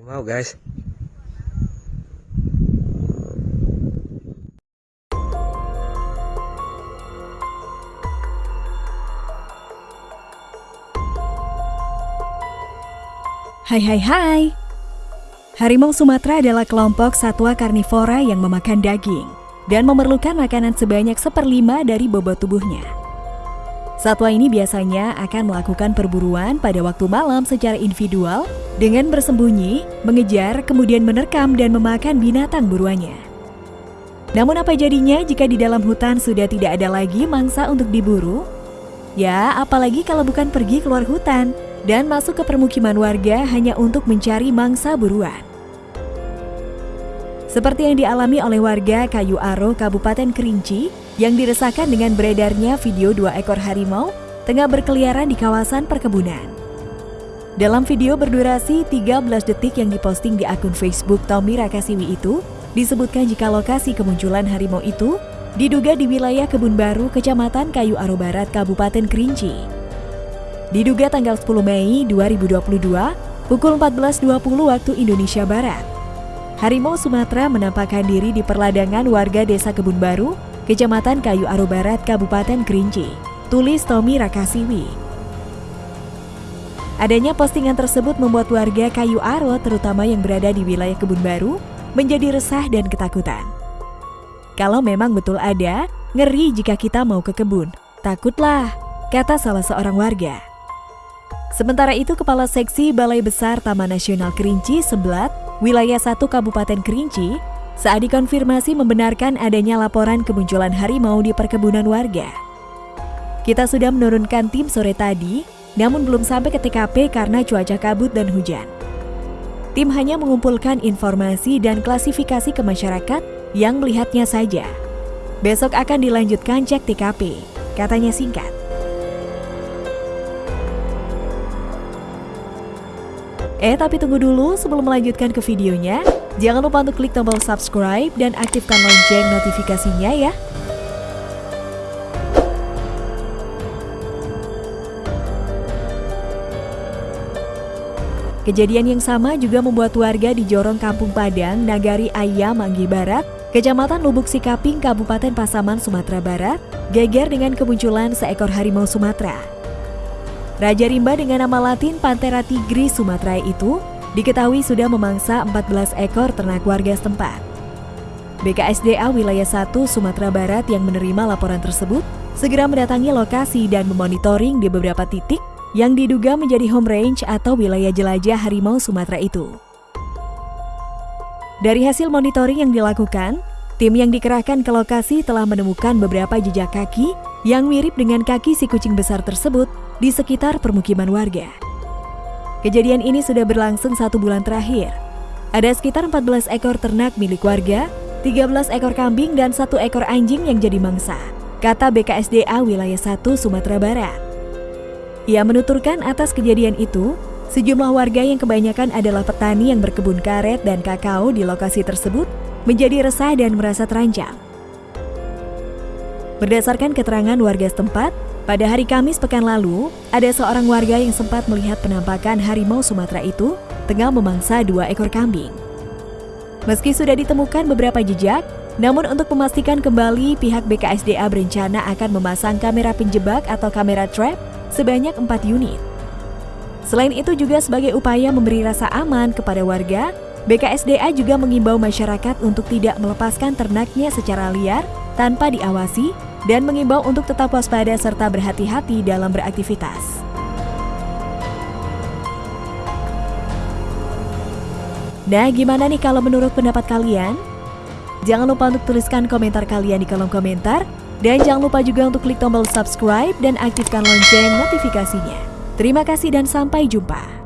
harimau guys Hai hai hai. Harimau Sumatera adalah kelompok satwa karnivora yang memakan daging dan memerlukan makanan sebanyak seperlima dari bobot tubuhnya. Satwa ini biasanya akan melakukan perburuan pada waktu malam secara individual dengan bersembunyi, mengejar, kemudian menerkam dan memakan binatang buruannya. Namun apa jadinya jika di dalam hutan sudah tidak ada lagi mangsa untuk diburu? Ya, apalagi kalau bukan pergi keluar hutan dan masuk ke permukiman warga hanya untuk mencari mangsa buruan. Seperti yang dialami oleh warga Kayu Aro, Kabupaten Kerinci, yang diresahkan dengan beredarnya video dua ekor harimau tengah berkeliaran di kawasan perkebunan. Dalam video berdurasi 13 detik yang diposting di akun Facebook Tommy Rakasiwi itu, disebutkan jika lokasi kemunculan harimau itu diduga di wilayah Kebun Baru, Kecamatan Kayu Aro Barat, Kabupaten Kerinci. Diduga tanggal 10 Mei 2022, pukul 14.20 waktu Indonesia Barat. Harimau Sumatera menampakkan diri di perladangan warga Desa Kebun Baru, Kecamatan Kayu Aro Barat, Kabupaten Kerinci. Tulis Tommy Rakasiwi. Adanya postingan tersebut membuat warga Kayu Aro, terutama yang berada di wilayah Kebun Baru, menjadi resah dan ketakutan. Kalau memang betul ada, ngeri jika kita mau ke kebun. Takutlah, kata salah seorang warga. Sementara itu, Kepala Seksi Balai Besar Taman Nasional Kerinci, Seblat, wilayah 1 Kabupaten Kerinci, saat dikonfirmasi membenarkan adanya laporan kemunculan harimau di perkebunan warga. Kita sudah menurunkan tim sore tadi, namun belum sampai ke TKP karena cuaca kabut dan hujan. Tim hanya mengumpulkan informasi dan klasifikasi ke masyarakat yang melihatnya saja. Besok akan dilanjutkan cek TKP, katanya singkat. Eh tapi tunggu dulu sebelum melanjutkan ke videonya, jangan lupa untuk klik tombol subscribe dan aktifkan lonceng notifikasinya ya. Kejadian yang sama juga membuat warga di Jorong Kampung Padang, Nagari Ayam, Manggi Barat, Kecamatan Lubuk Sikaping, Kabupaten Pasaman, Sumatera Barat, geger dengan kemunculan seekor harimau Sumatera. Raja rimba dengan nama latin Panthera tigris sumaterae itu diketahui sudah memangsa 14 ekor ternak warga setempat. BKSDA Wilayah 1 Sumatera Barat yang menerima laporan tersebut segera mendatangi lokasi dan memonitoring di beberapa titik yang diduga menjadi home range atau wilayah jelajah harimau Sumatera itu. Dari hasil monitoring yang dilakukan, tim yang dikerahkan ke lokasi telah menemukan beberapa jejak kaki yang mirip dengan kaki si kucing besar tersebut di sekitar permukiman warga. Kejadian ini sudah berlangsung satu bulan terakhir. Ada sekitar 14 ekor ternak milik warga, 13 ekor kambing dan satu ekor anjing yang jadi mangsa, kata BKSDA Wilayah 1 Sumatera Barat. Ia menuturkan atas kejadian itu, sejumlah warga yang kebanyakan adalah petani yang berkebun karet dan kakao di lokasi tersebut menjadi resah dan merasa terancam. Berdasarkan keterangan warga setempat, pada hari Kamis pekan lalu, ada seorang warga yang sempat melihat penampakan harimau Sumatera itu tengah memangsa dua ekor kambing. Meski sudah ditemukan beberapa jejak, namun untuk memastikan kembali pihak BKSDA berencana akan memasang kamera penjebak atau kamera trap sebanyak 4 unit. Selain itu juga sebagai upaya memberi rasa aman kepada warga, BKSDA juga mengimbau masyarakat untuk tidak melepaskan ternaknya secara liar tanpa diawasi dan mengimbau untuk tetap waspada serta berhati-hati dalam beraktivitas. Nah, gimana nih kalau menurut pendapat kalian? Jangan lupa untuk tuliskan komentar kalian di kolom komentar dan jangan lupa juga untuk klik tombol subscribe dan aktifkan lonceng notifikasinya. Terima kasih dan sampai jumpa.